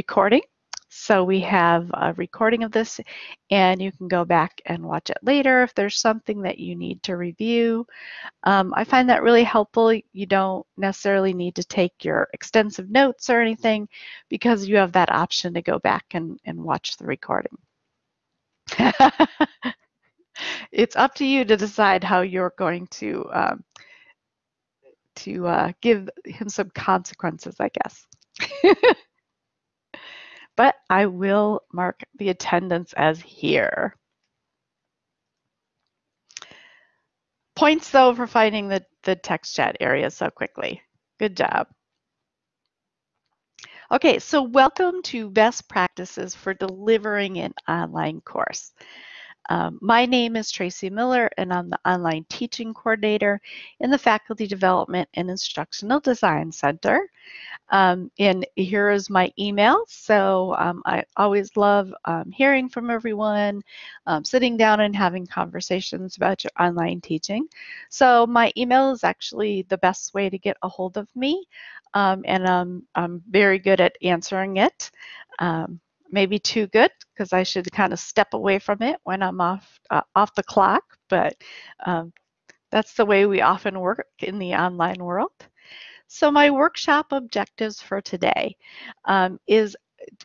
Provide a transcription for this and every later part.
recording. So we have a recording of this and you can go back and watch it later if there's something that you need to review. Um, I find that really helpful. You don't necessarily need to take your extensive notes or anything because you have that option to go back and, and watch the recording. it's up to you to decide how you're going to um, to uh, give him some consequences, I guess. but I will mark the attendance as here. Points though for finding the, the text chat area so quickly. Good job. Okay, so welcome to Best Practices for Delivering an Online Course. Um, my name is Tracy Miller and I'm the Online Teaching Coordinator in the Faculty Development and Instructional Design Center. Um, and here is my email. So um, I always love um, hearing from everyone, um, sitting down and having conversations about your online teaching. So my email is actually the best way to get a hold of me. Um, and I'm, very good at answering it. Um, maybe too good because I should kind of step away from it when I'm off uh, off the clock. But um, that's the way we often work in the online world. So my workshop objectives for today um, is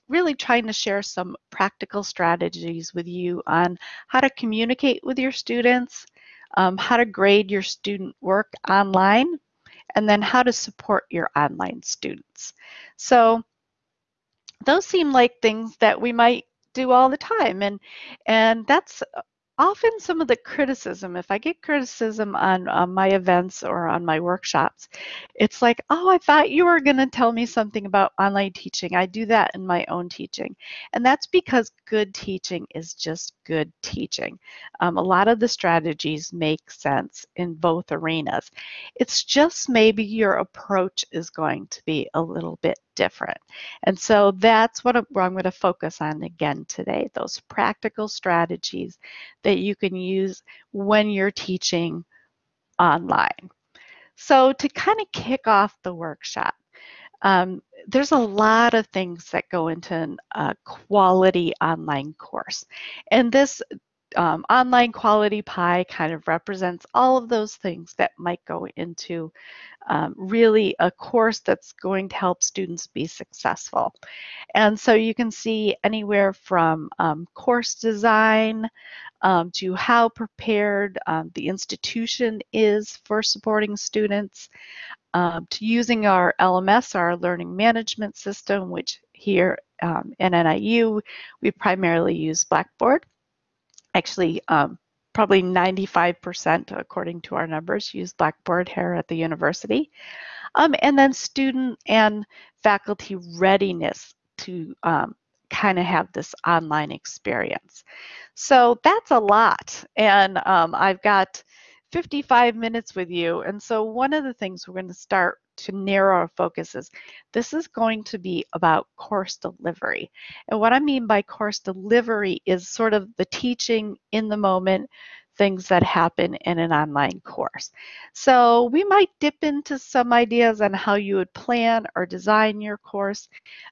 really trying to share some practical strategies with you on how to communicate with your students, um, how to grade your student work online, and then how to support your online students. So those seem like things that we might do all the time. And and that's often some of the criticism. If i get criticism on, on my events or on my workshops it's like oh i thought you were going to tell me something about online teaching. I do that in my own teaching. And that's because good teaching is just good teaching. Um, a lot of the strategies make sense in both arenas. It's just maybe your approach is going to be a little bit different. And so that's what I'm, going to focus on again today, those practical strategies that you can use when you're teaching online. So to kind of kick off the workshop, um, there's a lot of things that go into a quality online course. And this um, online quality pie kind of represents all of those things that might go into um, really a course that's going to help students be successful. And so you can see anywhere from um, course design um, to how prepared um, the institution is for supporting students, um, to using our LMS, our learning management system, which here um, in NIU, we primarily use Blackboard actually um, probably 95% according to our numbers use Blackboard here at the university. Um, and then student and faculty readiness to um, kind of have this online experience. So that's a lot. And um, I've got 55 minutes with you. And so one of the things we're going to start to narrow our focus is this is going to be about course delivery. And what I mean by course delivery is sort of the teaching in the moment, things that happen in an online course. So we might dip into some ideas on how you would plan or design your course,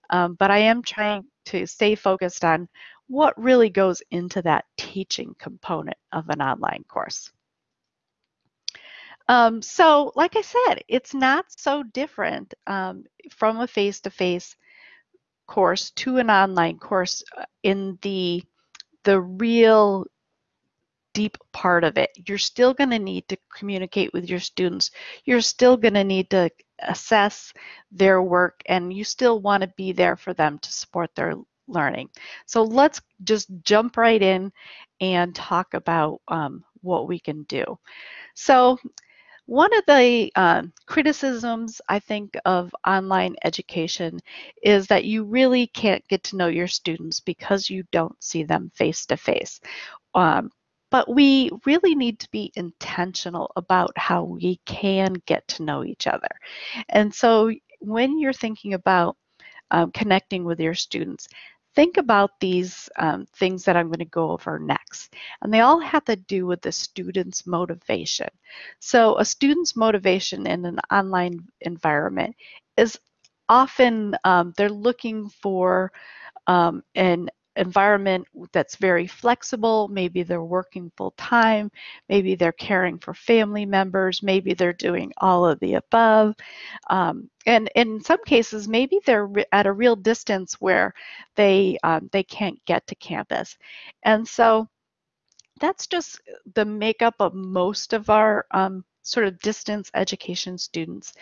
um, but I am trying to stay focused on what really goes into that teaching component of an online course. Um, so, like I said, it's not so different um, from a face-to-face course to an online course uh, in the the real deep part of it. You're still going to need to communicate with your students. You're still going to need to assess their work, and you still want to be there for them to support their learning. So let's just jump right in and talk about um, what we can do. So one of the uh, criticisms, I think, of online education is that you really can't get to know your students because you don't see them face to face. But we really need to be intentional about how we can get to know each other. And so when you're thinking about um, connecting with your students, think about these um, things that I'm going to go over next. And they all have to do with the student's motivation. So a student's motivation in an online environment is often um, they're looking for um, an environment that's very flexible. Maybe they're working full time. Maybe they're caring for family members. Maybe they're doing all of the above. Um, and in some cases, maybe they're at a real distance where they um, they can't get to campus. And so that's just the makeup of most of our um, sort of distance education students.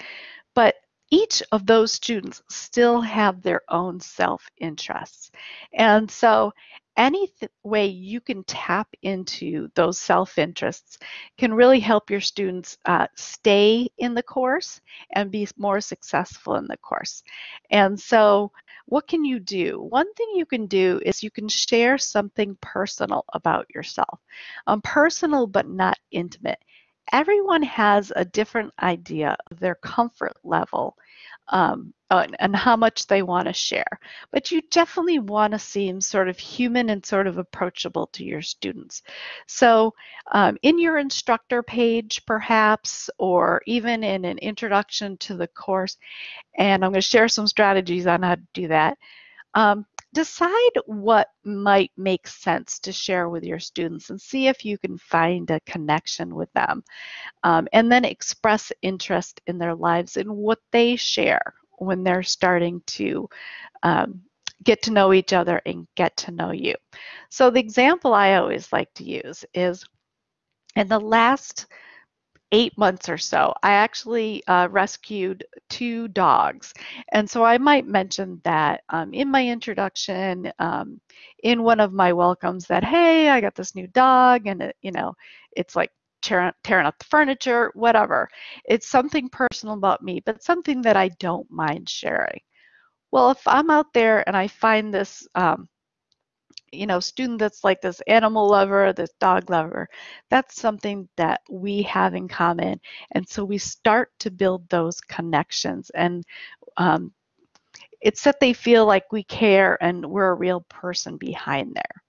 But each of those students still have their own self-interests. And so any way you can tap into those self-interests can really help your students uh, stay in the course and be more successful in the course. And so what can you do? One thing you can do is you can share something personal about yourself. Um, personal but not intimate. Everyone has a different idea of their comfort level um, and how much they want to share. But you definitely want to seem sort of human and sort of approachable to your students. So um, in your instructor page, perhaps, or even in an introduction to the course, and I'm going to share some strategies on how to do that. Um, decide what might make sense to share with your students and see if you can find a connection with them. Um, and then express interest in their lives and what they share when they're starting to um, get to know each other and get to know you. So the example I always like to use is in the last eight months or so, I actually uh, rescued two dogs. And so I might mention that um, in my introduction, um, in one of my welcomes, that, hey, I got this new dog, and it, you know, it's like tearing, tearing up the furniture, whatever. It's something personal about me, but something that I don't mind sharing. Well, if I'm out there and I find this um, you know, student that's like this animal lover, this dog lover, that's something that we have in common. And so we start to build those connections. And um, it's that they feel like we care and we're a real person behind there.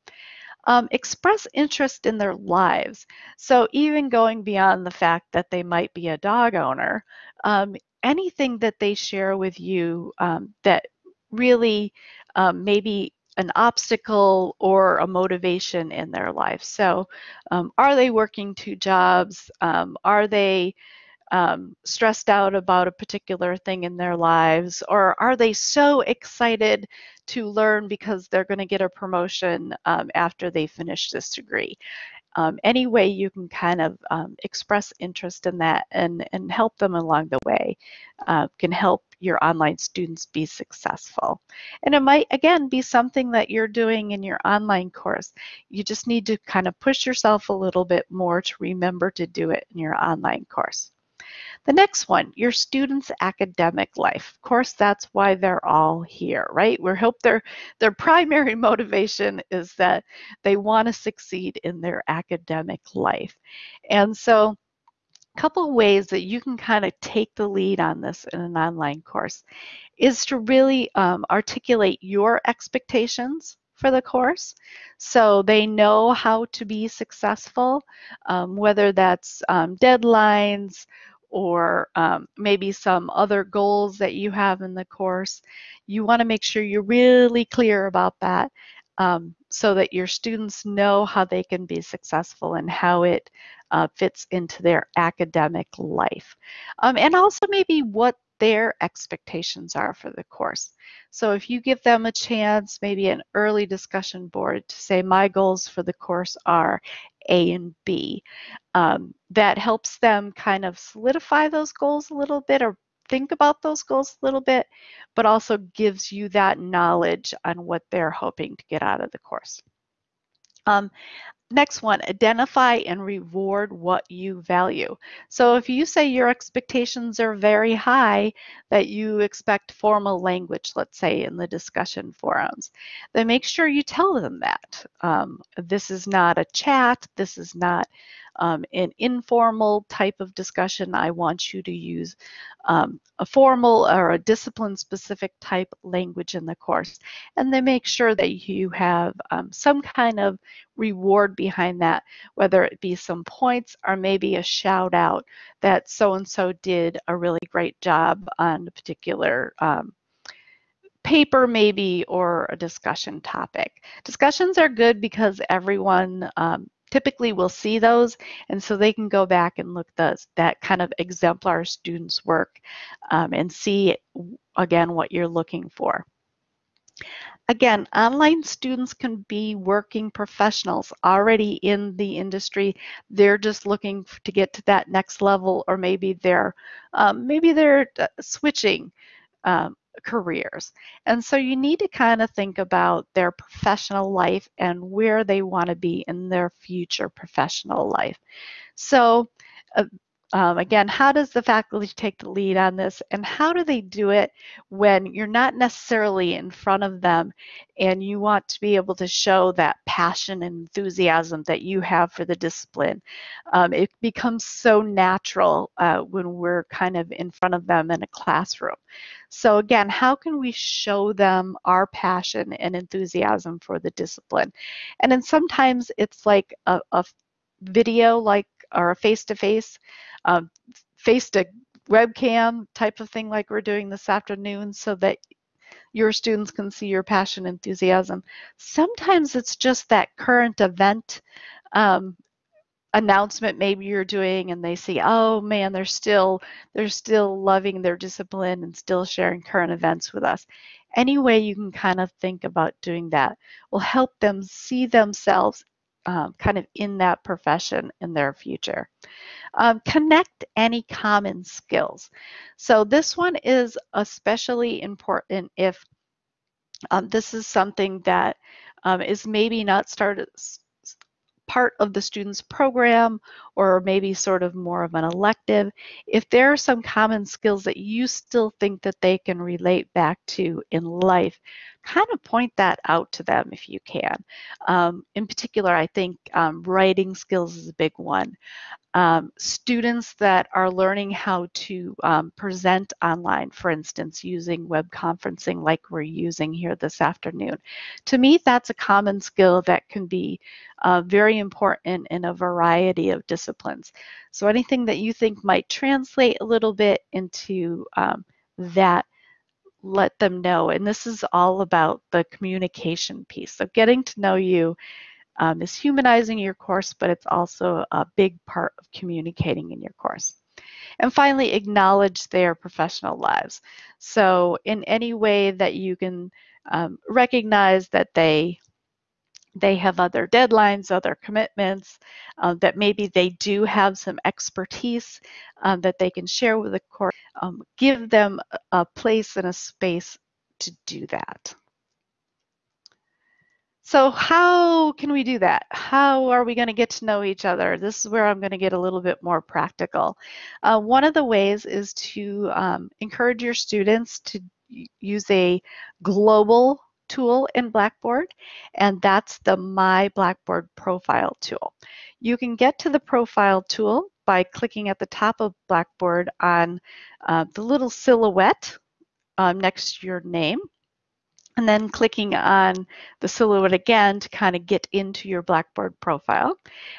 Um, express interest in their lives. So even going beyond the fact that they might be a dog owner, um, anything that they share with you um, that really um, maybe an obstacle or a motivation in their life. So, um, are they working two jobs? Um, are they um, stressed out about a particular thing in their lives? Or are they so excited to learn because they're going to get a promotion um, after they finish this degree? Um, any way you can kind of um, express interest in that and, and help them along the way uh, can help your online students be successful. And it might, again, be something that you're doing in your online course. You just need to kind of push yourself a little bit more to remember to do it in your online course. The next one, your students' academic life. Of course, that's why they're all here, right? We hope their their primary motivation is that they want to succeed in their academic life. And so a couple ways that you can kind of take the lead on this in an online course is to really um, articulate your expectations for the course so they know how to be successful, um, whether that's um, deadlines or um, maybe some other goals that you have in the course. You want to make sure you're really clear about that um, so that your students know how they can be successful and how it uh, fits into their academic life. Um, and also maybe what their expectations are for the course. So if you give them a chance, maybe an early discussion board to say, my goals for the course are A and B, um, that helps them kind of solidify those goals a little bit or think about those goals a little bit, but also gives you that knowledge on what they're hoping to get out of the course. Um, Next one, identify and reward what you value. So if you say your expectations are very high, that you expect formal language, let's say in the discussion forums, then make sure you tell them that. Um, this is not a chat, this is not um, an informal type of discussion. I want you to use um, a formal or a discipline specific type language in the course. And then make sure that you have um, some kind of reward behind that, whether it be some points or maybe a shout out that so and so did a really great job on a particular um, paper maybe or a discussion topic. Discussions are good because everyone um, typically we'll see those and so they can go back and look those that kind of exemplar students work um, and see again what you're looking for. Again, online students can be working professionals already in the industry. They're just looking to get to that next level, or maybe they're um, maybe they're uh, switching um, careers. And so you need to kind of think about their professional life and where they want to be in their future professional life. So uh, um, again, how does the faculty take the lead on this and how do they do it when you're not necessarily in front of them and you want to be able to show that passion and enthusiasm that you have for the discipline? Um, it becomes so natural uh, when we're kind of in front of them in a classroom. So again, how can we show them our passion and enthusiasm for the discipline? And then sometimes it's like a, a video like or a face-to-face, um, face to webcam type of thing like we're doing this afternoon so that your students can see your passion enthusiasm. Sometimes it's just that current event um, announcement maybe you're doing and they see oh man they're still they're still loving their discipline and still sharing current events with us any way you can kind of think about doing that will help them see themselves um, kind of in that profession in their future. Um, connect any common skills. So this one is especially important if um, this is something that um, is maybe not started part of the student's program or maybe sort of more of an elective, if there are some common skills that you still think that they can relate back to in life, kind of point that out to them if you can. Um, in particular, I think um, writing skills is a big one. Um, students that are learning how to um, present online, for instance, using web conferencing like we're using here this afternoon. To me, that's a common skill that can be uh, very important in a variety of disciplines. So anything that you think might translate a little bit into um, that let them know. And this is all about the communication piece. So getting to know you um, is humanizing your course, but it's also a big part of communicating in your course. And finally, acknowledge their professional lives. So in any way that you can um, recognize that they they have other deadlines, other commitments, uh, that maybe they do have some expertise um, that they can share with the court. Um, give them a place and a space to do that. So how can we do that? How are we going to get to know each other? This is where I'm going to get a little bit more practical. Uh, one of the ways is to um, encourage your students to use a global tool in Blackboard, and that's the My Blackboard Profile tool. You can get to the Profile tool by clicking at the top of Blackboard on uh, the little silhouette um, next to your name and then clicking on the silhouette again to kind of get into your Blackboard profile.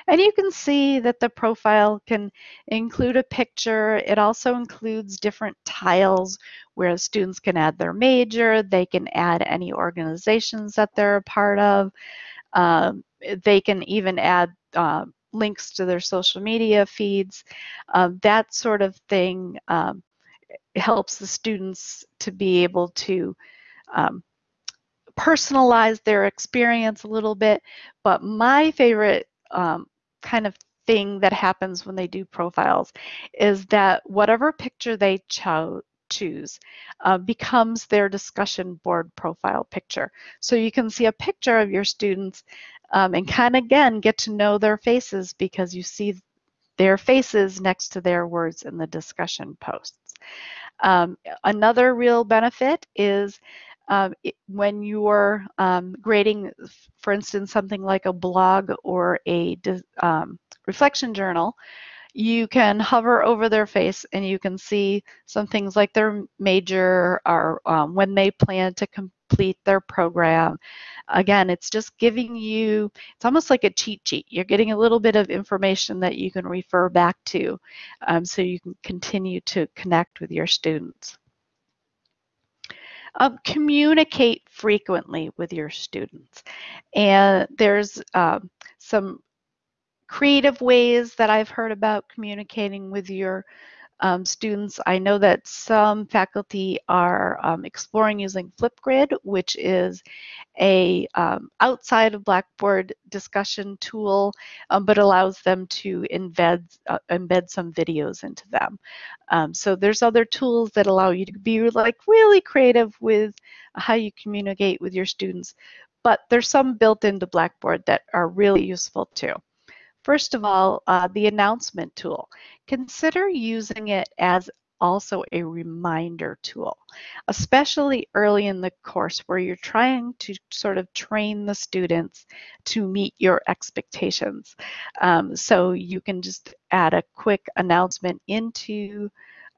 And you can see that the profile can include a picture. It also includes different tiles where students can add their major, they can add any organizations that they're a part of. Um, they can even add uh, links to their social media feeds. Um, that sort of thing um, helps the students to be able to um, personalize their experience a little bit. But my favorite um, kind of thing that happens when they do profiles is that whatever picture they cho choose uh, becomes their discussion board profile picture. So you can see a picture of your students um, and kind of again get to know their faces because you see their faces next to their words in the discussion posts. Um, another real benefit is um, it, when you're um, grading, for instance, something like a blog or a um, reflection journal, you can hover over their face and you can see some things like their major or um, when they plan to complete their program. Again, it's just giving you, it's almost like a cheat sheet. You're getting a little bit of information that you can refer back to um, so you can continue to connect with your students. Um, communicate frequently with your students. And there's um, some creative ways that I've heard about communicating with your um, students. I know that some faculty are um, exploring using Flipgrid, which is a um, outside of Blackboard discussion tool, um, but allows them to embed uh, embed some videos into them. Um, so there's other tools that allow you to be like really creative with how you communicate with your students, but there's some built into Blackboard that are really useful too. First of all, uh, the announcement tool. Consider using it as also a reminder tool, especially early in the course where you're trying to sort of train the students to meet your expectations. Um, so you can just add a quick announcement into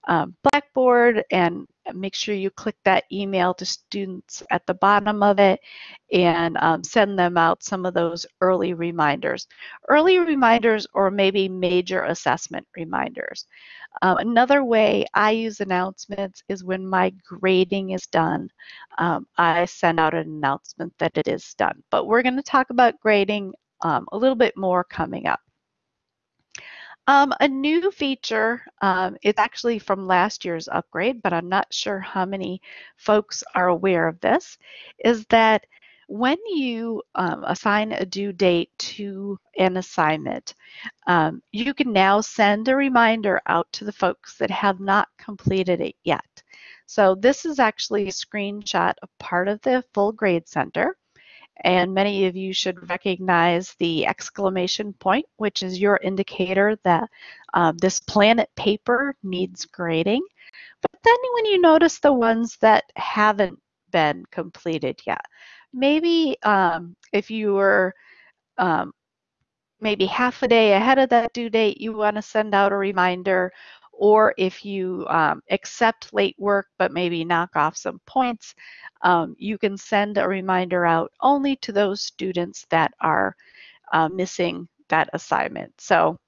um, Blackboard and make sure you click that email to students at the bottom of it and um, send them out some of those early reminders. Early reminders or maybe major assessment reminders. Um, another way I use announcements is when my grading is done. Um, I send out an announcement that it is done. But we're going to talk about grading um, a little bit more coming up. Um, a new feature, um, it's actually from last year's upgrade, but I'm not sure how many folks are aware of this, is that when you um, assign a due date to an assignment, um, you can now send a reminder out to the folks that have not completed it yet. So this is actually a screenshot of part of the full grade center. And many of you should recognize the exclamation point, which is your indicator that uh, this planet paper needs grading. But then when you notice the ones that haven't been completed yet, maybe um, if you were um, maybe half a day ahead of that due date, you want to send out a reminder or if you um, accept late work but maybe knock off some points, um, you can send a reminder out only to those students that are uh, missing that assignment. So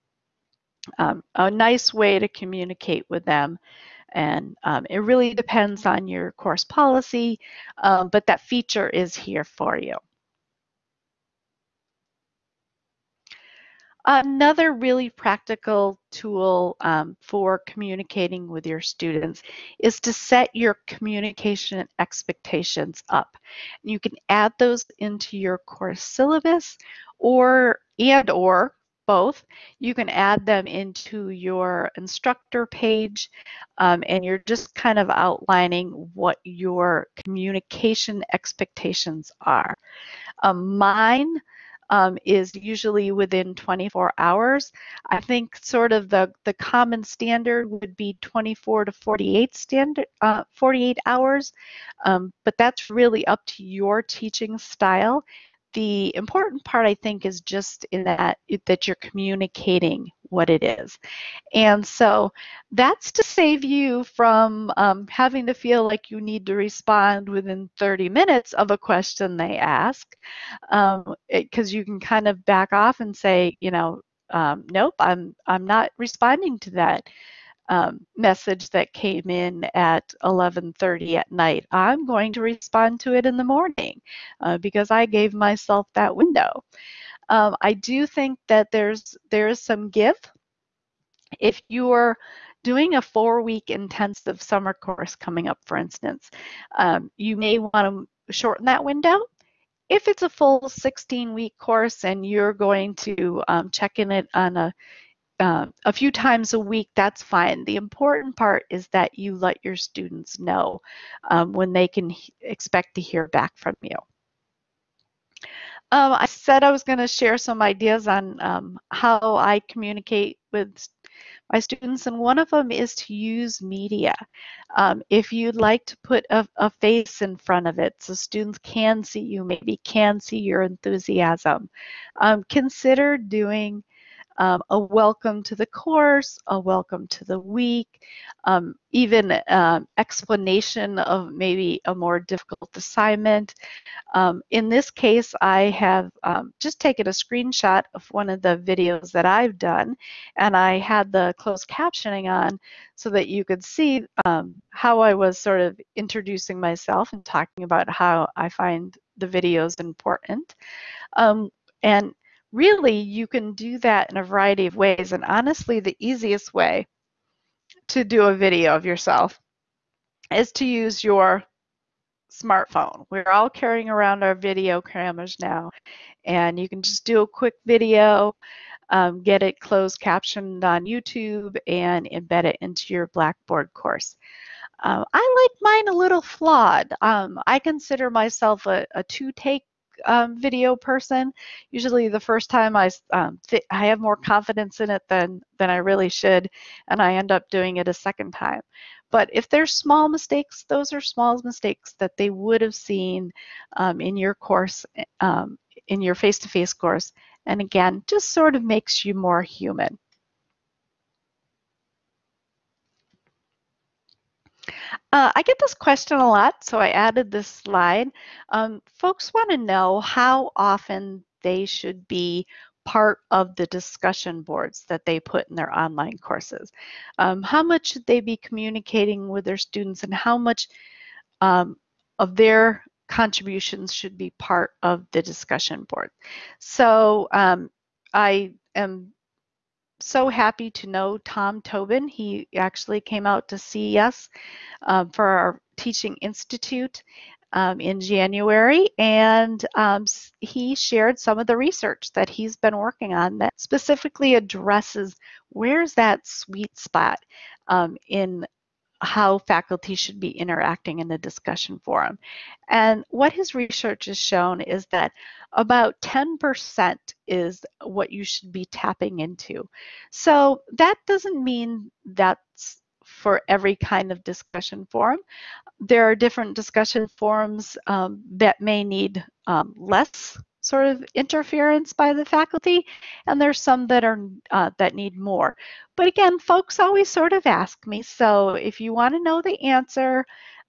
um, a nice way to communicate with them. And um, it really depends on your course policy, um, but that feature is here for you. Another really practical tool um, for communicating with your students is to set your communication expectations up. You can add those into your course syllabus or and or both. You can add them into your instructor page um, and you're just kind of outlining what your communication expectations are. Um, mine um, is usually within 24 hours. I think sort of the, the common standard would be 24 to 48 standard, uh, 48 hours, um, but that's really up to your teaching style. The important part, I think, is just in that that you're communicating what it is. And so that's to save you from um, having to feel like you need to respond within 30 minutes of a question they ask, because um, you can kind of back off and say, you know, um, nope, I'm I'm not responding to that. Um, message that came in at 11:30 at night. I'm going to respond to it in the morning uh, because I gave myself that window. Um, I do think that there's there is some give. If you're doing a four-week intensive summer course coming up, for instance, um, you may want to shorten that window. If it's a full 16-week course and you're going to um, check in it on a uh, a few times a week, that's fine. The important part is that you let your students know um, when they can expect to hear back from you. Um, I said I was going to share some ideas on um, how I communicate with my students, and one of them is to use media. Um, if you'd like to put a, a, face in front of it so students can see you, maybe can see your enthusiasm, um, consider doing um, a welcome to the course, a welcome to the week, um, even um, explanation of maybe a more difficult assignment. Um, in this case, I have um, just taken a screenshot of one of the videos that I've done, and I had the closed captioning on so that you could see um, how I was sort of introducing myself and talking about how I find the videos important. and really you can do that in a variety of ways and honestly the easiest way to do a video of yourself is to use your smartphone. We're all carrying around our video cameras now and you can just do a quick video, um, get it closed captioned on YouTube and embed it into your Blackboard course. Um, I like mine a little flawed. Um, I consider myself a, a two-take um, video person. Usually the first time I, um, I have more confidence in it than, than I really should, and I end up doing it a second time. But if there's small mistakes, those are small mistakes that they would have seen um, in your course, um, in your face-to-face -face course. And again, just sort of makes you more human. Uh, I get this question a lot, so I added this slide. Um, folks want to know how often they should be part of the discussion boards that they put in their online courses. Um, how much should they be communicating with their students and how much um, of their contributions should be part of the discussion board. So um, I am so happy to know Tom Tobin. He actually came out to see us um, for our Teaching Institute um, in January, and um, he shared some of the research that he's been working on that specifically addresses where's that sweet spot um, in how faculty should be interacting in the discussion forum. And what his research has shown is that about 10% is what you should be tapping into. So that doesn't mean that's for every kind of discussion forum. There are different discussion forums um, that may need um, less sort of interference by the faculty, and there's some that are uh, that need more. But again, folks always sort of ask me, so if you want to know the answer,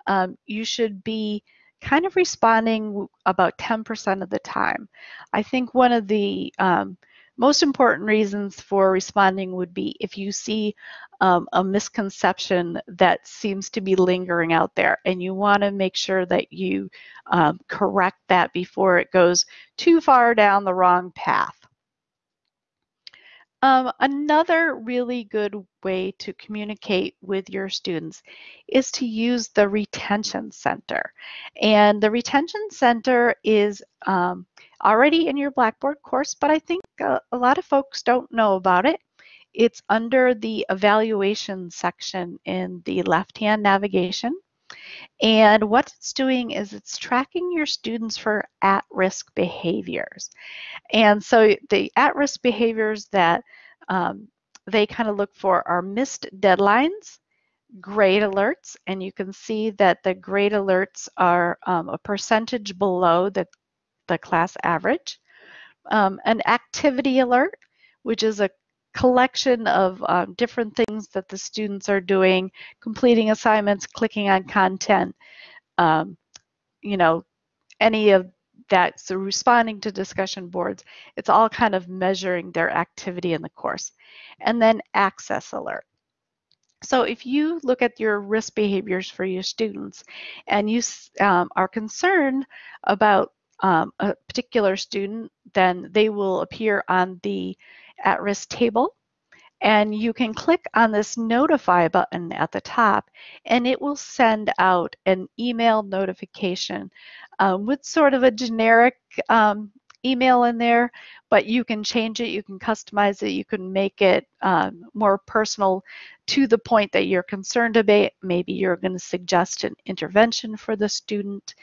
um, you should be kind of responding about 10% of the time. I think one of the um, most important reasons for responding would be if you see um, a misconception that seems to be lingering out there and you want to make sure that you um, correct that before it goes too far down the wrong path. Um, another really good way to communicate with your students is to use the Retention Center. And the Retention Center is um, already in your Blackboard course, but I think a, a lot of folks don't know about it. It's under the evaluation section in the left-hand navigation. And what it's doing is it's tracking your students for at-risk behaviors. And so the at-risk behaviors that um, they kind of look for are missed deadlines, grade alerts, and you can see that the grade alerts are um, a percentage below the, the class average. Um, an activity alert, which is a collection of um, different things that the students are doing, completing assignments, clicking on content, um, you know, any of that. So responding to discussion boards, it's all kind of measuring their activity in the course. And then access alert. So if you look at your risk behaviors for your students and you um, are concerned about um, a particular student, then they will appear on the at-risk table and you can click on this notify button at the top and it will send out an email notification um, with sort of a generic um, email in there, but you can change it, you can customize it, you can make it um, more personal to the point that you're concerned about. Maybe you're going to suggest an intervention for the student.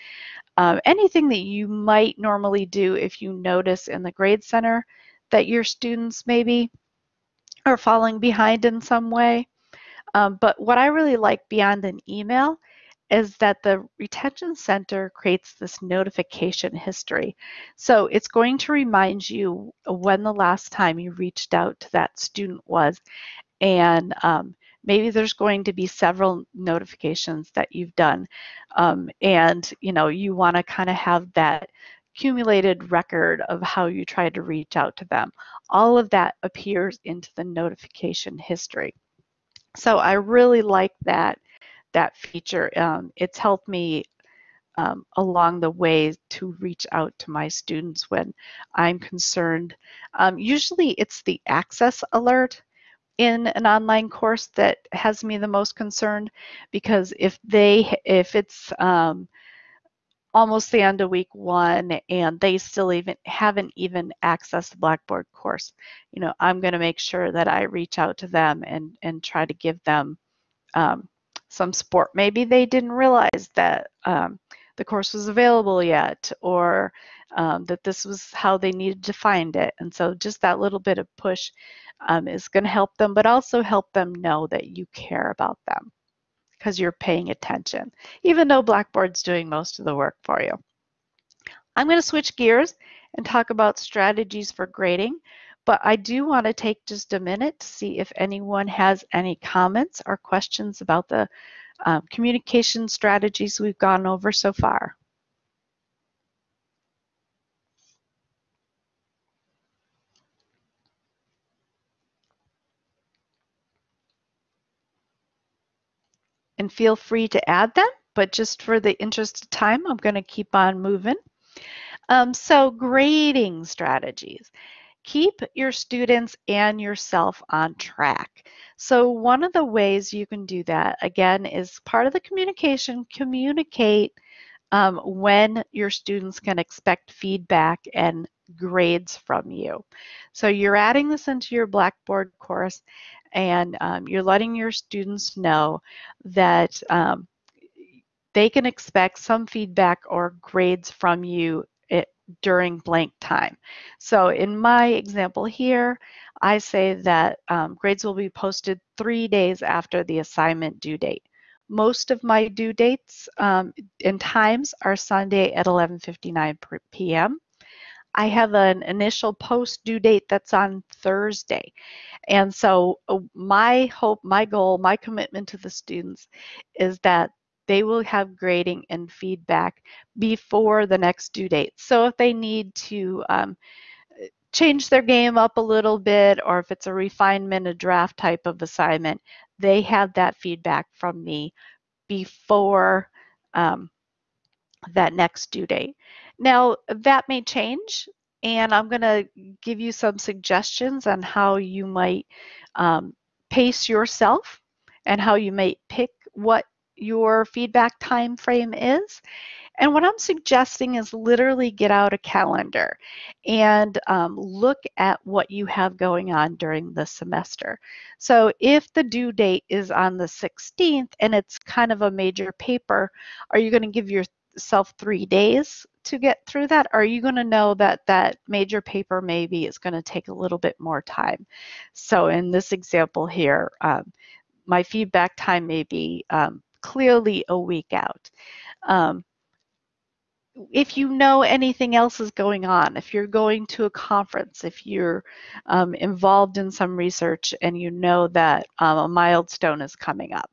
Uh, anything that you might normally do if you notice in the Grade Center that your students maybe are falling behind in some way. Um, but what I really like beyond an email is that the retention center creates this notification history. So it's going to remind you when the last time you reached out to that student was and um, maybe there's going to be several notifications that you've done um, and you know you want to kind of have that accumulated record of how you tried to reach out to them. All of that appears into the notification history. So i really like that that feature. Um, it's helped me um, along the way to reach out to my students when i'm concerned. Um, usually it's the access alert in an online course that has me the most concerned because if they if it's um, almost the end of week one and they still even haven't even accessed the blackboard course you know i'm going to make sure that i reach out to them and and try to give them um, some support. Maybe they didn't realize that um, the course was available yet or um, that this was how they needed to find it and so just that little bit of push um, is going to help them, but also help them know that you care about them because you're paying attention, even though Blackboard's doing most of the work for you. I'm going to switch gears and talk about strategies for grading, but I do want to take just a minute to see if anyone has any comments or questions about the um, communication strategies we've gone over so far. And feel free to add them, but just for the interest of time, I'm going to keep on moving. Um, so grading strategies. Keep your students and yourself on track. So one of the ways you can do that, again, is part of the communication, communicate um, when your students can expect feedback and grades from you. So you're adding this into your Blackboard course and um, you're letting your students know that um, they can expect some feedback or grades from you it, during blank time. So in my example here, I say that um, grades will be posted three days after the assignment due date. Most of my due dates um, and times are Sunday at 11.59 p.m. I have an initial post due date that's on Thursday. And so uh, my hope, my goal, my commitment to the students is that they will have grading and feedback before the next due date. So if they need to um, change their game up a little bit, or if it's a refinement, a draft type of assignment, they have that feedback from me before um, that next due date. Now, that may change, and I'm going to give you some suggestions on how you might um, pace yourself and how you might pick what your feedback time frame is. And what I'm suggesting is literally get out a calendar and um, look at what you have going on during the semester. So if the due date is on the 16th and it's kind of a major paper, are you going to give yourself three days to get through that? Are you going to know that that major paper maybe is going to take a little bit more time? So in this example here, um, my feedback time may be um, clearly a week out. Um, if you know anything else is going on, if you're going to a conference, if you're um, involved in some research and you know that um, a milestone is coming up,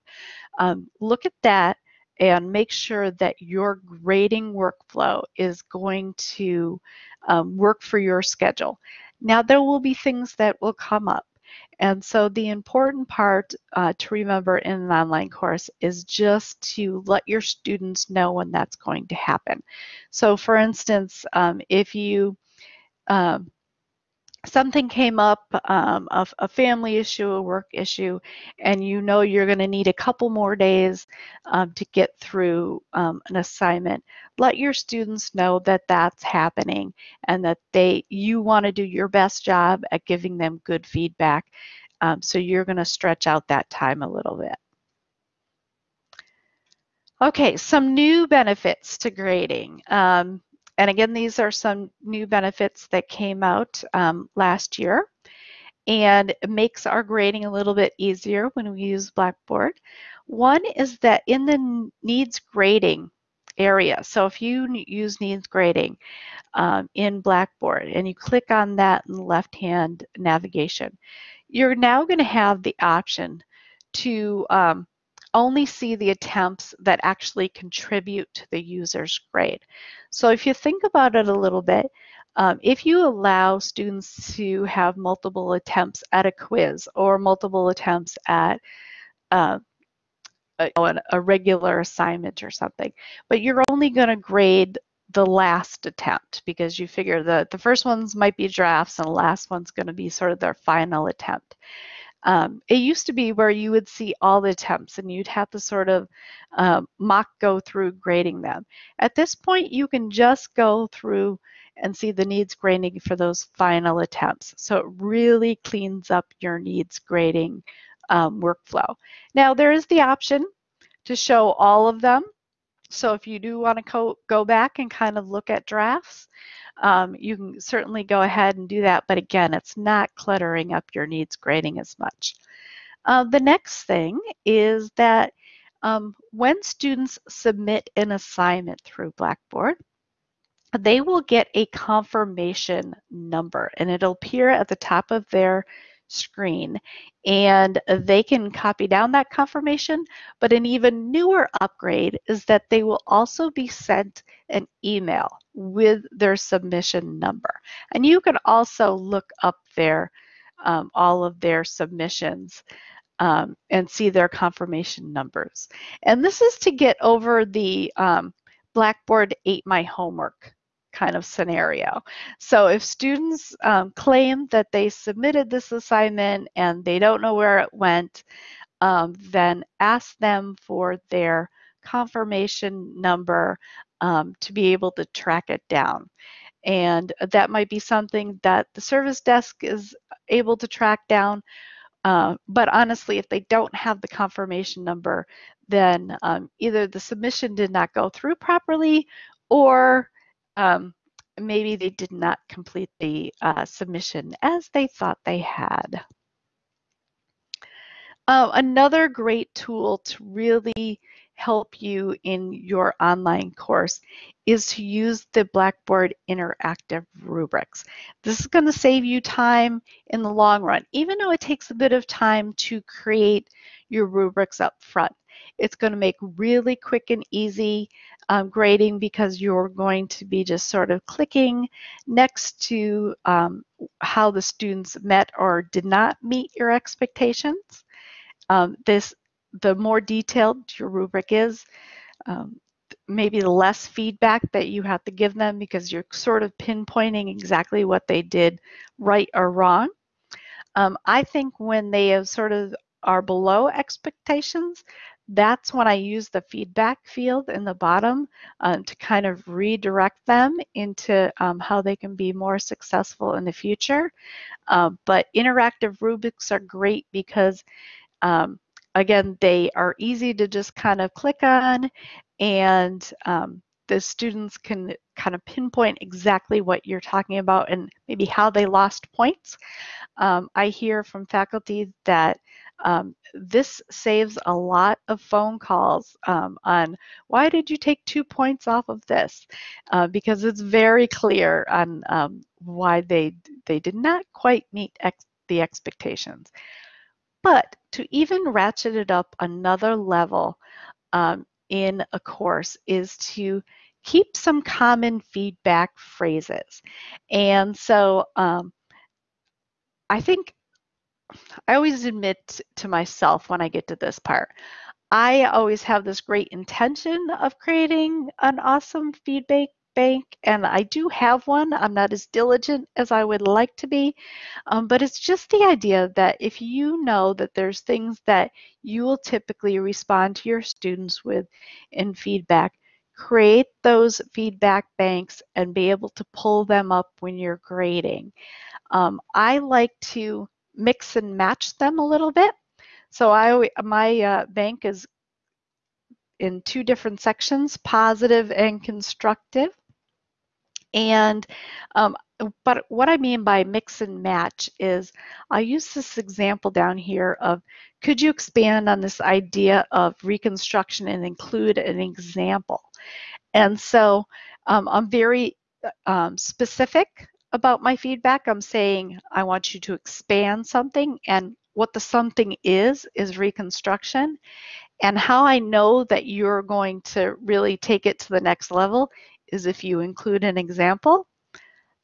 um, look at that and make sure that your grading workflow is going to um, work for your schedule. Now, there will be things that will come up. And so the important part uh, to remember in an online course is just to let your students know when that's going to happen. So for instance, um, if you um, something came up, um, a, a, family issue, a work issue, and you know you're going to need a couple more days um, to get through um, an assignment, let your students know that that's happening and that they you want to do your best job at giving them good feedback. Um, so you're going to stretch out that time a little bit. Okay, some new benefits to grading. Um, and again, these are some new benefits that came out um, last year and makes our grading a little bit easier when we use Blackboard. One is that in the needs grading area, so if you use needs grading um, in Blackboard and you click on that in the left-hand navigation, you're now going to have the option to um, only see the attempts that actually contribute to the user's grade. So if you think about it a little bit, um, if you allow students to have multiple attempts at a quiz or multiple attempts at uh, a, a regular assignment or something, but you're only going to grade the last attempt because you figure that the first ones might be drafts and the last one's going to be sort of their final attempt. Um, it used to be where you would see all the attempts and you'd have to sort of um, mock go through grading them. At this point, you can just go through and see the needs grading for those final attempts. So it really cleans up your needs grading um, workflow. Now there is the option to show all of them. So if you do want to go back and kind of look at drafts, um, you can certainly go ahead and do that. But again, it's not cluttering up your needs grading as much. Uh, the next thing is that um, when students submit an assignment through Blackboard, they will get a confirmation number and it'll appear at the top of their screen and they can copy down that confirmation but an even newer upgrade is that they will also be sent an email with their submission number. And you can also look up their um, all of their submissions um, and see their confirmation numbers. And this is to get over the um, Blackboard ate my homework kind of scenario. So if students um, claim that they submitted this assignment and they don't know where it went, um, then ask them for their confirmation number um, to be able to track it down. And that might be something that the service desk is able to track down. Uh, but honestly, if they don't have the confirmation number, then um, either the submission did not go through properly or um, maybe they did not complete the uh, submission as they thought they had. Uh, another great tool to really help you in your online course is to use the Blackboard Interactive Rubrics. This is going to save you time in the long run, even though it takes a bit of time to create your rubrics up front. It's going to make really quick and easy um, grading because you're going to be just sort of clicking next to um, how the students met or did not meet your expectations. Um, this, the more detailed your rubric is, um, maybe the less feedback that you have to give them because you're sort of pinpointing exactly what they did right or wrong. Um, I think when they have sort of are below expectations, that's when I use the feedback field in the bottom um, to kind of redirect them into um, how they can be more successful in the future. Uh, but interactive rubrics are great because um, again, they are easy to just kind of click on and um, the students can kind of pinpoint exactly what you're talking about and maybe how they lost points. Um, I hear from faculty that um, this saves a lot of phone calls um, on why did you take two points off of this? Uh, because it's very clear on um, why they, they did not quite meet ex the expectations. But to even ratchet it up another level um, in a course is to keep some common feedback phrases. And so um, I think I always admit to myself when I get to this part, I always have this great intention of creating an awesome feedback bank, and I do have one. I'm not as diligent as I would like to be, um, but it's just the idea that if you know that there's things that you will typically respond to your students with in feedback, create those feedback banks and be able to pull them up when you're grading. Um, I like to mix and match them a little bit. So I my uh, bank is in two different sections, positive and constructive. And um, but what I mean by mix and match is I use this example down here of could you expand on this idea of reconstruction and include an example? And so um, I'm very um, specific about my feedback. I'm saying I want you to expand something and what the something is, is reconstruction. And how I know that you're going to really take it to the next level is if you include an example.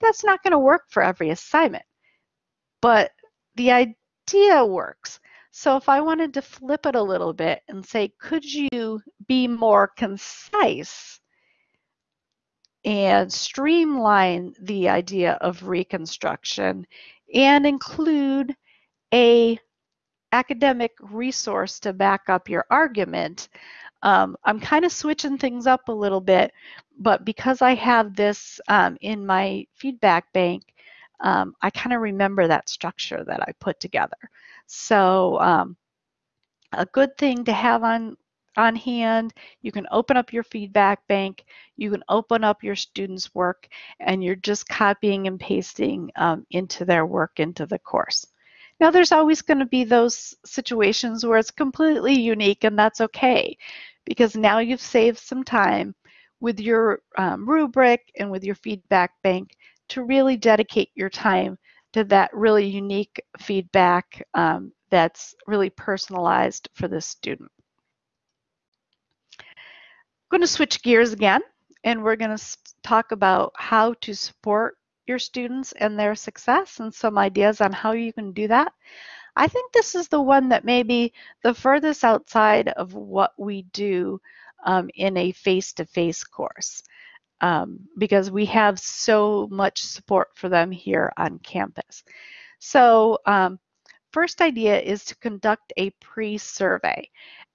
That's not going to work for every assignment, but the idea works. So if I wanted to flip it a little bit and say, could you be more concise and streamline the idea of reconstruction and include a academic resource to back up your argument. Um, I'm kind of switching things up a little bit, but because I have this um, in my feedback bank, um, I kind of remember that structure that I put together. So um, a good thing to have on on hand. You can open up your feedback bank. You can open up your students' work, and you're just copying and pasting um, into their work into the course. Now, there's always going to be those situations where it's completely unique, and that's okay, because now you've saved some time with your um, rubric and with your feedback bank to really dedicate your time to that really unique feedback um, that's really personalized for the student. Going to switch gears again, and we're going to talk about how to support your students and their success and some ideas on how you can do that. I think this is the one that may be the furthest outside of what we do um, in a face-to-face -face course um, because we have so much support for them here on campus. So um, first idea is to conduct a pre-survey.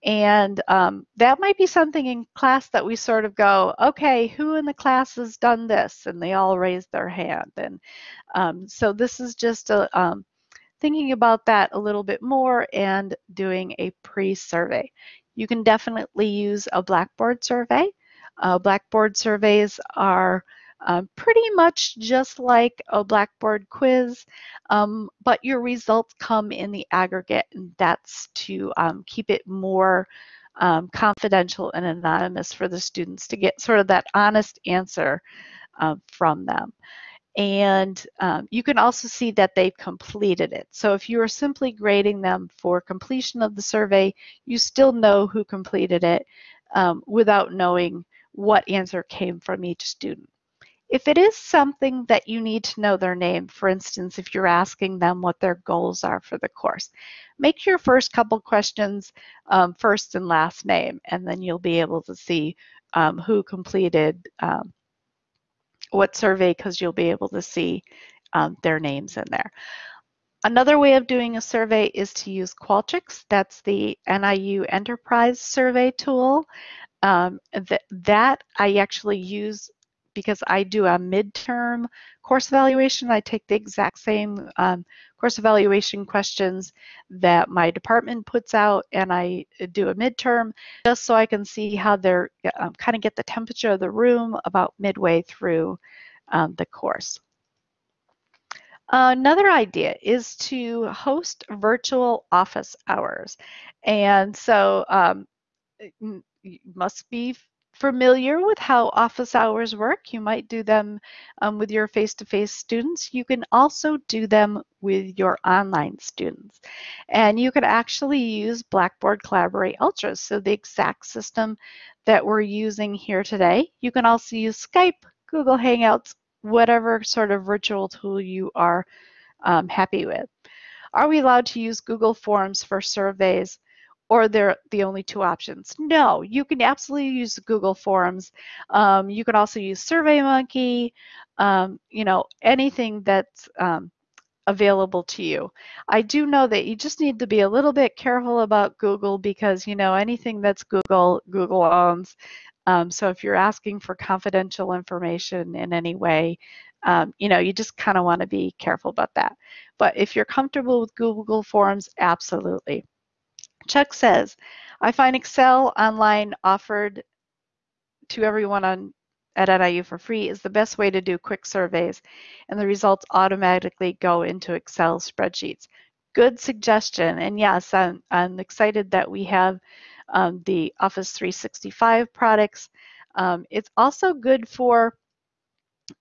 And um, that might be something in class that we sort of go, okay, who in the class has done this? And they all raise their hand. And um, so this is just a, um, thinking about that a little bit more and doing a pre-survey. You can definitely use a Blackboard survey. Uh, Blackboard surveys are uh, pretty much just like a Blackboard quiz, um, but your results come in the aggregate, and that's to um, keep it more um, confidential and anonymous for the students to get sort of that honest answer uh, from them. And um, you can also see that they've completed it. So if you are simply grading them for completion of the survey, you still know who completed it um, without knowing what answer came from each student. If it is something that you need to know their name, for instance, if you're asking them what their goals are for the course, make your first couple questions um, first and last name, and then you'll be able to see um, who completed um, what survey because you'll be able to see um, their names in there. Another way of doing a survey is to use Qualtrics. That's the NIU Enterprise Survey tool. Um, th that I actually use because I do a midterm course evaluation. I take the exact same um, course evaluation questions that my department puts out and I do a midterm just so I can see how they're um, kind of get the temperature of the room about midway through um, the course. Another idea is to host virtual office hours. And so um, you must be familiar with how office hours work, you might do them um, with your face-to-face -face students. You can also do them with your online students. And you can actually use Blackboard Collaborate Ultra, so the exact system that we're using here today. You can also use Skype, Google Hangouts, whatever sort of virtual tool you are um, happy with. Are we allowed to use Google Forms for surveys? Or they're the only two options. No, you can absolutely use Google Forms. Um, you can also use SurveyMonkey, um, you know, anything that's um, available to you. I do know that you just need to be a little bit careful about Google because, you know, anything that's Google, Google owns. Um, so if you're asking for confidential information in any way, um, you know, you just kind of want to be careful about that. But if you're comfortable with Google Forms, absolutely. Chuck says, I find Excel online offered to everyone on at NIU for free is the best way to do quick surveys, and the results automatically go into Excel spreadsheets. Good suggestion, and yes, I'm, I'm excited that we have um, the Office 365 products. Um, it's also good for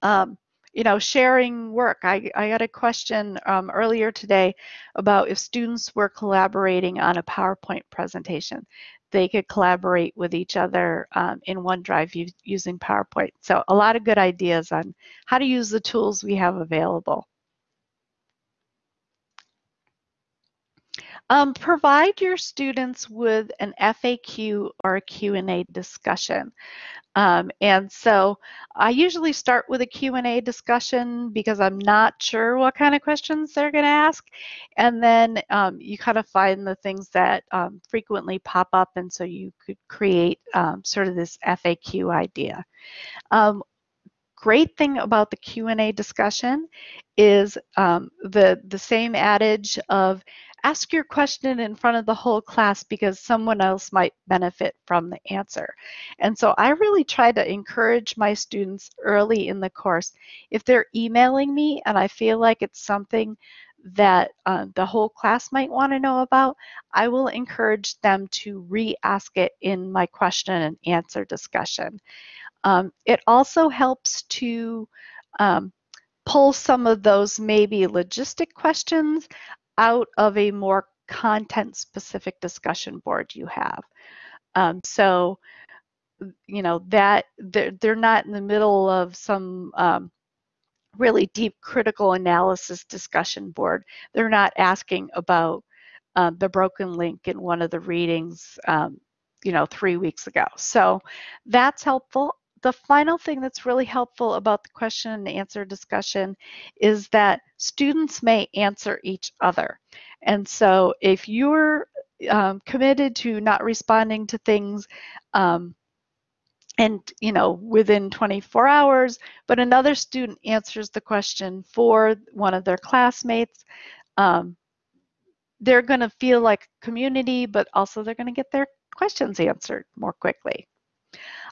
um, you know, sharing work. I, I got a question um, earlier today about if students were collaborating on a PowerPoint presentation, they could collaborate with each other um, in OneDrive using PowerPoint. So a lot of good ideas on how to use the tools we have available. Um, provide your students with an FAQ or a Q&A discussion. Um, and so I usually start with a Q&A discussion because I'm not sure what kind of questions they're going to ask. And then um, you kind of find the things that um, frequently pop up. And so you could create um, sort of this FAQ idea. Um, great thing about the Q&A discussion is um, the, the same adage of ask your question in front of the whole class because someone else might benefit from the answer. And so I really try to encourage my students early in the course. If they're emailing me and I feel like it's something that uh, the whole class might want to know about, I will encourage them to re-ask it in my question and answer discussion. Um, it also helps to um, pull some of those maybe logistic questions out of a more content specific discussion board you have. Um, so, you know, that they're, they're not in the middle of some um, really deep critical analysis discussion board. They're not asking about uh, the broken link in one of the readings, um, you know, three weeks ago. So that's helpful the final thing that's really helpful about the question and answer discussion is that students may answer each other. And so if you're um, committed to not responding to things um, and you know within 24 hours but another student answers the question for one of their classmates um, they're going to feel like community but also they're going to get their questions answered more quickly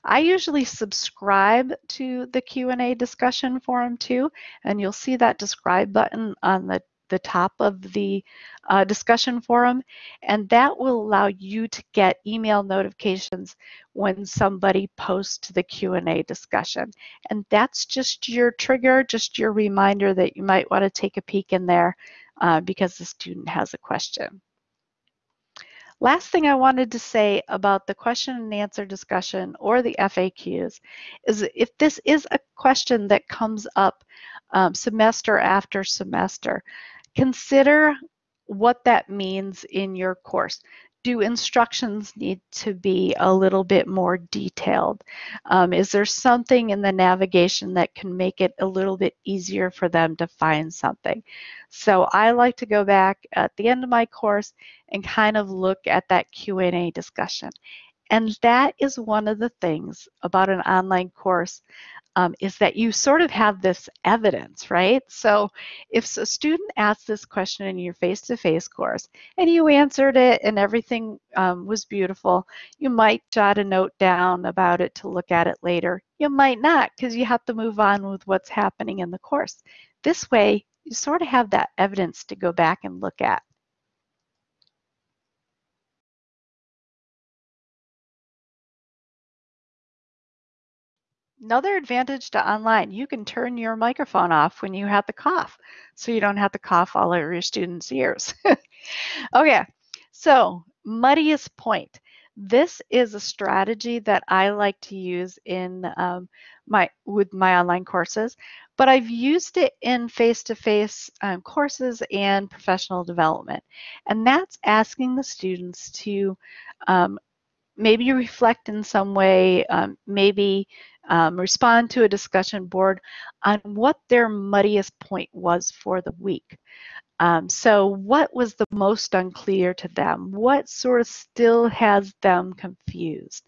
I usually subscribe to the Q&A discussion forum too, and you'll see that describe button on the, the top of the uh, discussion forum, and that will allow you to get email notifications when somebody posts the Q&A discussion. And that's just your trigger, just your reminder that you might want to take a peek in there uh, because the student has a question. Last thing I wanted to say about the question and answer discussion or the FAQs is if this is a question that comes up um, semester after semester, consider what that means in your course do instructions need to be a little bit more detailed? Um, is there something in the navigation that can make it a little bit easier for them to find something? So I like to go back at the end of my course and kind of look at that Q&A discussion. And that is one of the things about an online course um, is that you sort of have this evidence, right? So if a student asks this question in your face-to-face course and you answered it and everything um, was beautiful, you might jot a note down about it to look at it later. You might not because you have to move on with what's happening in the course. This way, you sort of have that evidence to go back and look at. Another advantage to online, you can turn your microphone off when you have the cough, so you don't have to cough all over your students' ears. okay, so muddiest point. This is a strategy that I like to use in um, my with my online courses, but I've used it in face-to-face um, courses and professional development, and that's asking the students to um, maybe reflect in some way, um, maybe um, respond to a discussion board on what their muddiest point was for the week. Um, so what was the most unclear to them? What sort of still has them confused?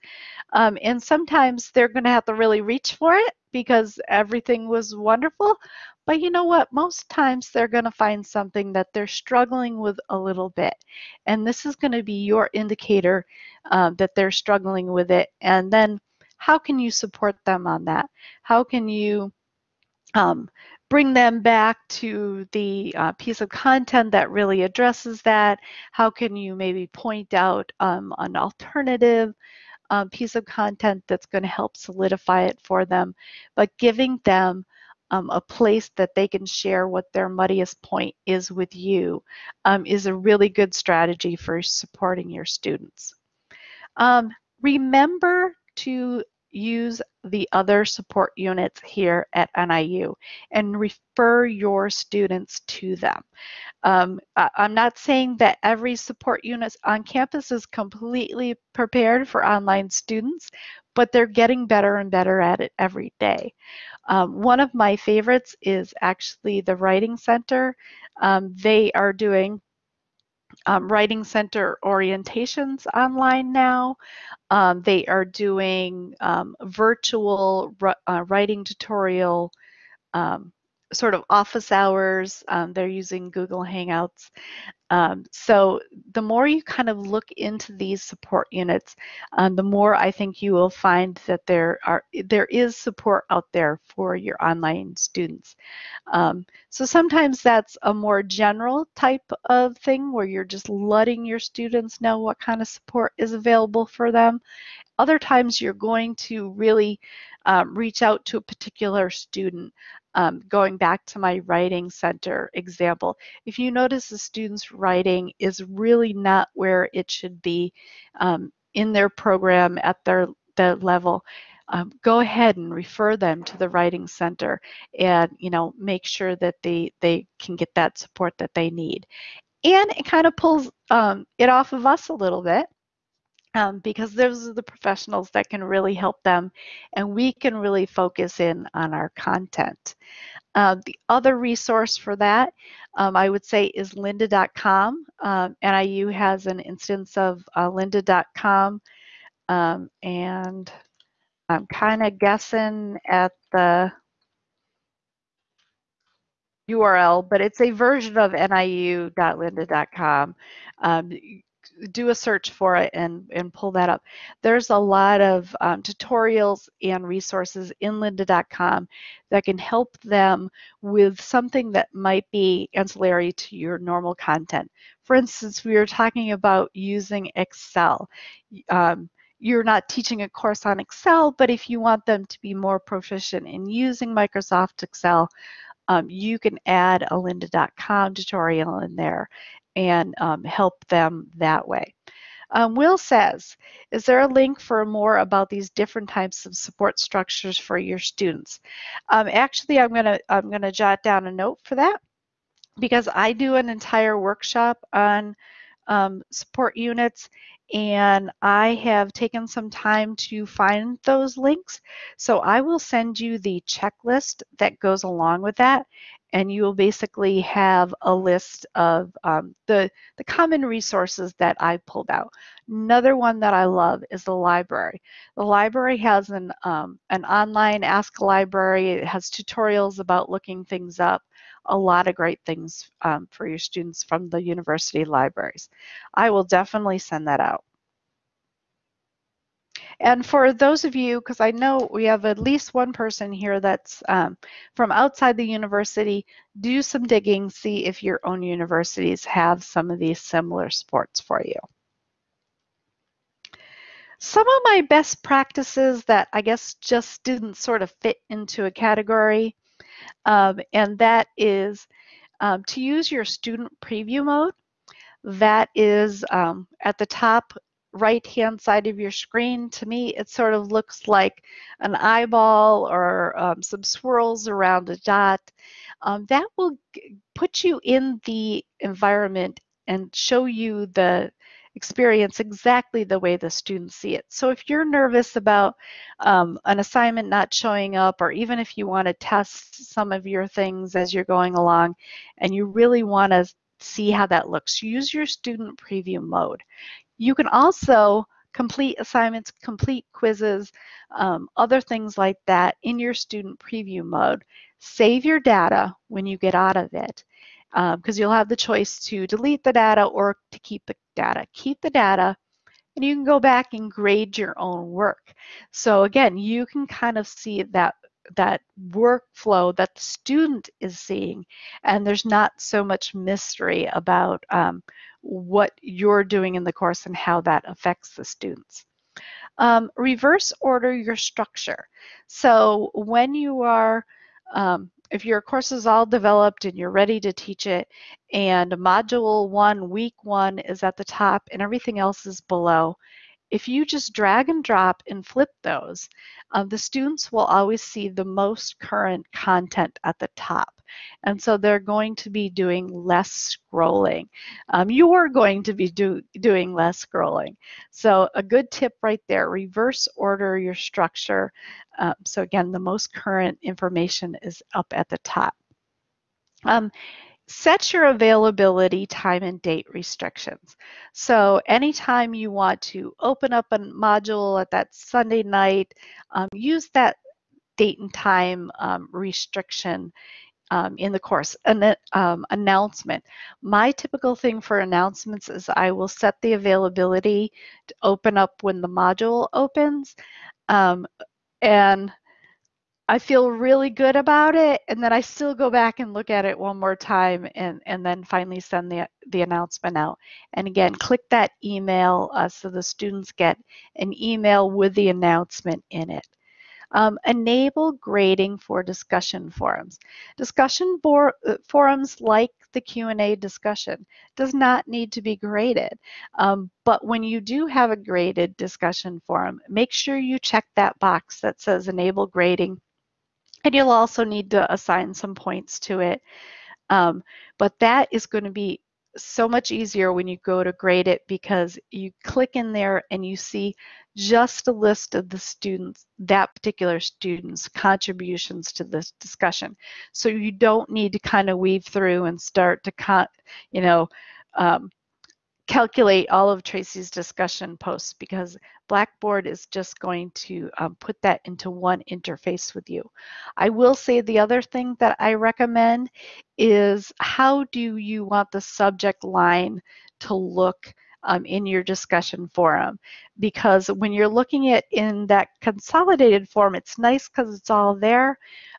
Um, and sometimes they're going to have to really reach for it because everything was wonderful. But you know what? Most times they're going to find something that they're struggling with a little bit. And this is going to be your indicator um, that they're struggling with it. And then how can you support them on that? How can you um, bring them back to the uh, piece of content that really addresses that? How can you maybe point out um, an alternative um, piece of content that's going to help solidify it for them? But giving them um, a place that they can share what their muddiest point is with you um, is a really good strategy for supporting your students. Um, remember to use the other support units here at NIU and refer your students to them. Um, I'm not saying that every support unit on campus is completely prepared for online students, but they're getting better and better at it every day. Um, one of my favorites is actually the Writing Center. Um, they are doing um, Writing Center orientations online now. Um, they are doing um, virtual uh, writing tutorial um, sort of office hours. Um, they're using Google Hangouts. Um, so the more you kind of look into these support units, um, the more I think you will find that there are there is support out there for your online students. Um, so sometimes that's a more general type of thing where you're just letting your students know what kind of support is available for them. Other times you're going to really um, reach out to a particular student. Um, going back to my writing center example, if you notice the student's writing is really not where it should be um, in their program at their, their level, um, go ahead and refer them to the writing center and you know make sure that they they can get that support that they need. And it kind of pulls um, it off of us a little bit um, because those are the professionals that can really help them and we can really focus in on our content. Uh, the other resource for that, um, I would say, is lynda.com. Um, NIU has an instance of uh, lynda.com, um, and I'm kind of guessing at the URL, but it's a version of niu.lynda.com. Um, do a search for it and, and pull that up. There's a lot of um, tutorials and resources in lynda.com that can help them with something that might be ancillary to your normal content. For instance, we were talking about using Excel. Um, you're not teaching a course on Excel, but if you want them to be more proficient in using Microsoft Excel, um, you can add a lynda.com tutorial in there and um, help them that way. Um, Will says, is there a link for more about these different types of support structures for your students? Um, actually, I'm gonna I'm gonna jot down a note for that because I do an entire workshop on um, support units and I have taken some time to find those links. So I will send you the checklist that goes along with that and you will basically have a list of um, the, the common resources that I pulled out. Another one that I love is the library. The library has an, um, an online Ask Library. It has tutorials about looking things up, a lot of great things um, for your students from the university libraries. I will definitely send that out. And for those of you, because I know we have at least one person here that's um, from outside the university, do some digging, see if your own universities have some of these similar sports for you. Some of my best practices that I guess just didn't sort of fit into a category, um, and that is um, to use your student preview mode. That is um, at the top right hand side of your screen, to me, it sort of looks like an eyeball or um, some swirls around a dot. Um, that will put you in the environment and show you the experience exactly the way the students see it. So if you're nervous about um, an assignment not showing up, or even if you want to test some of your things as you're going along, and you really want to see how that looks, use your student preview mode. You can also complete assignments, complete quizzes, um, other things like that in your student preview mode. Save your data when you get out of it because um, you'll have the choice to delete the data or to keep the data. Keep the data, and you can go back and grade your own work. So again, you can kind of see that that workflow that the student is seeing and there's not so much mystery about um, what you're doing in the course and how that affects the students. Um, reverse order your structure. So when you are, um, if your course is all developed and you're ready to teach it and module one, week one is at the top and everything else is below, if you just drag and drop and flip those, uh, the students will always see the most current content at the top. And so they're going to be doing less scrolling. Um, you're going to be do, doing less scrolling. So a good tip right there, reverse order your structure. Um, so again, the most current information is up at the top. Um, set your availability time and date restrictions. So anytime you want to open up a module at that Sunday night, um, use that date and time um, restriction um, in the course. An um, announcement. My typical thing for announcements is I will set the availability to open up when the module opens. Um, and I feel really good about it, and then I still go back and look at it one more time, and and then finally send the the announcement out. And again, click that email uh, so the students get an email with the announcement in it. Um, enable grading for discussion forums. Discussion uh, forums like the Q&A discussion does not need to be graded. Um, but when you do have a graded discussion forum, make sure you check that box that says enable grading and you'll also need to assign some points to it. Um, but that is going to be so much easier when you go to grade it because you click in there and you see just a list of the students, that particular student's contributions to this discussion. So you don't need to kind of weave through and start to, you know, um, calculate all of Tracy's discussion posts because Blackboard is just going to um, put that into one interface with you. I will say the other thing that I recommend is how do you want the subject line to look um, in your discussion forum because when you're looking at in that consolidated form it's nice because it's all there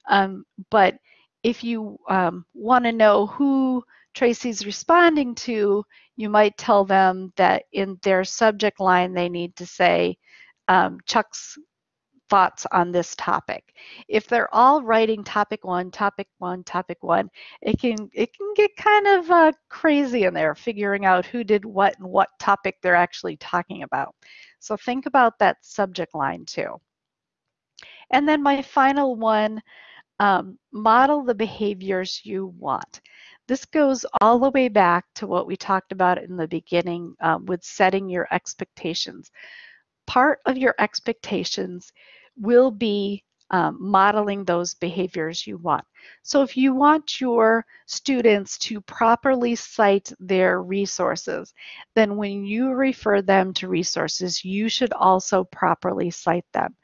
um, but if you um, want to know who Tracy's responding to, you might tell them that in their subject line they need to say um, Chuck's thoughts on this topic. If they're all writing topic one, topic one, topic one, it can it can get kind of uh, crazy in there figuring out who did what and what topic they're actually talking about. So think about that subject line too. And then my final one, um, model the behaviors you want. This goes all the way back to what we talked about in the beginning um, with setting your expectations. Part of your expectations will be um, modeling those behaviors you want. So if you want your students to properly cite their resources, then when you refer them to resources, you should also properly cite them.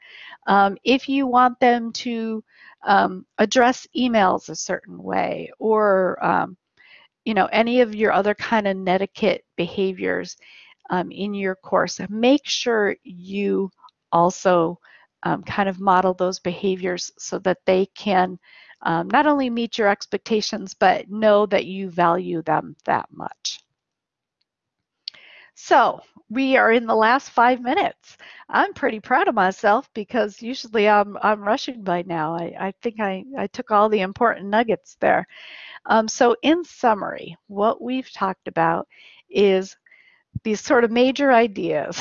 Um, if you want them to um, address emails a certain way or um, you know any of your other kind of netiquette behaviors um, in your course make sure you also um, kind of model those behaviors so that they can um, not only meet your expectations but know that you value them that much so we are in the last five minutes. I'm pretty proud of myself because usually I'm, I'm rushing by now. I, I think I, I took all the important nuggets there. Um, so in summary, what we've talked about is these sort of major ideas.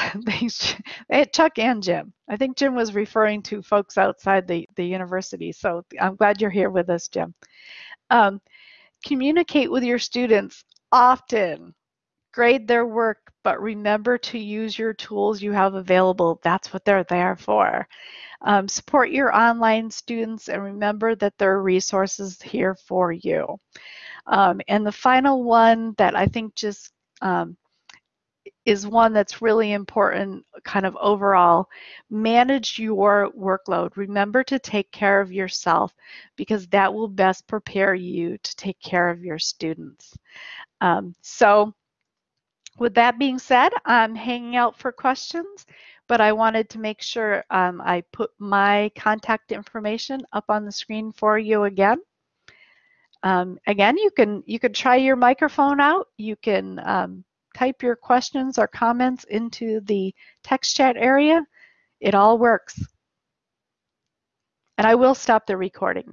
Chuck and Jim. I think Jim was referring to folks outside the, the university. So I'm glad you're here with us, Jim. Um, communicate with your students often grade their work, but remember to use your tools you have available. That's what they're there for. Um, support your online students and remember that there are resources here for you. Um, and the final one that I think just um, is one that's really important kind of overall. Manage your workload. Remember to take care of yourself because that will best prepare you to take care of your students. Um, so with that being said, I'm hanging out for questions, but I wanted to make sure um, I put my contact information up on the screen for you again. Um, again, you can you can try your microphone out. You can um, type your questions or comments into the text chat area. It all works. And I will stop the recording